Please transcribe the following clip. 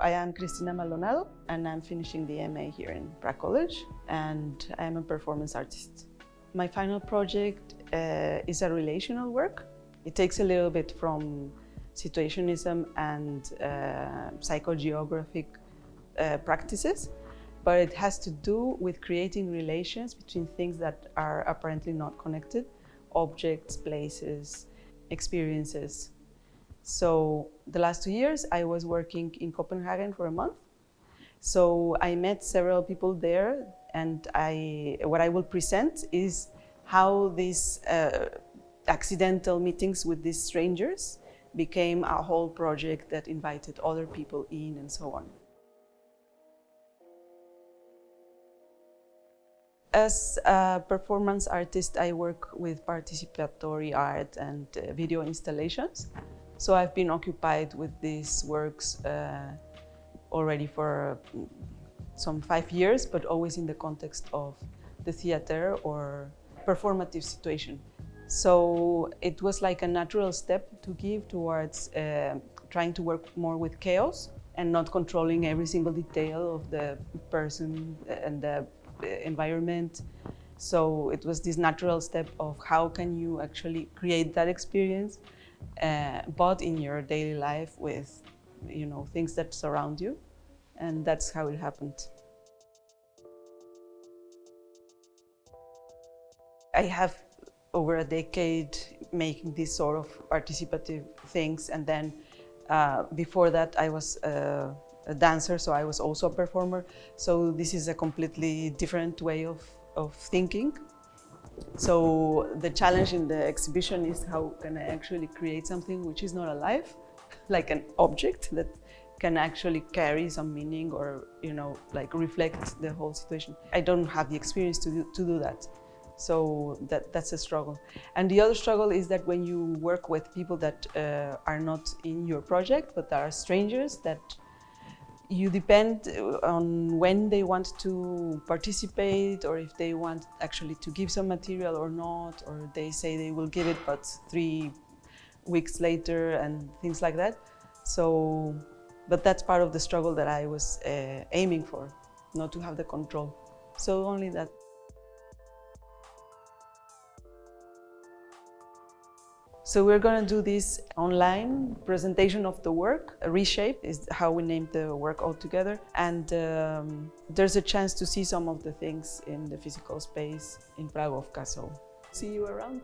I am Cristina Maldonado and I'm finishing the MA here in Prague College and I am a performance artist. My final project uh, is a relational work. It takes a little bit from situationism and uh, psychogeographic uh, practices, but it has to do with creating relations between things that are apparently not connected, objects, places, experiences. So the last two years I was working in Copenhagen for a month. So I met several people there and I, what I will present is how these uh, accidental meetings with these strangers became a whole project that invited other people in and so on. As a performance artist, I work with participatory art and uh, video installations. So I've been occupied with these works uh, already for some five years, but always in the context of the theater or performative situation. So it was like a natural step to give towards uh, trying to work more with chaos and not controlling every single detail of the person and the environment. So it was this natural step of how can you actually create that experience, uh, but in your daily life with, you know, things that surround you. And that's how it happened. I have over a decade making these sort of participative things and then uh, before that I was uh, a dancer, so I was also a performer. So this is a completely different way of, of thinking. So the challenge in the exhibition is how can I actually create something which is not alive, like an object that can actually carry some meaning or, you know, like reflect the whole situation. I don't have the experience to do, to do that. So that, that's a struggle. And the other struggle is that when you work with people that uh, are not in your project, but are strangers that you depend on when they want to participate or if they want actually to give some material or not, or they say they will give it but three weeks later and things like that. So, but that's part of the struggle that I was uh, aiming for, not to have the control. So only that. So we're going to do this online presentation of the work. Reshape is how we named the work altogether. And um, there's a chance to see some of the things in the physical space in Pragovka. Castle. see you around.